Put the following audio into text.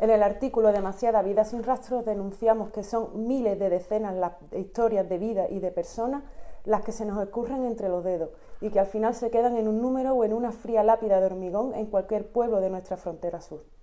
En el artículo Demasiada vida sin rastros denunciamos que son miles de decenas las historias de vida y de personas las que se nos escurren entre los dedos y que al final se quedan en un número o en una fría lápida de hormigón en cualquier pueblo de nuestra frontera sur.